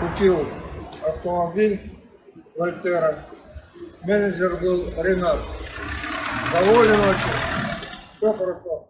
купил автомобиль Вольтера. Менеджер был Ренат. Доволен очень. Все хорошо.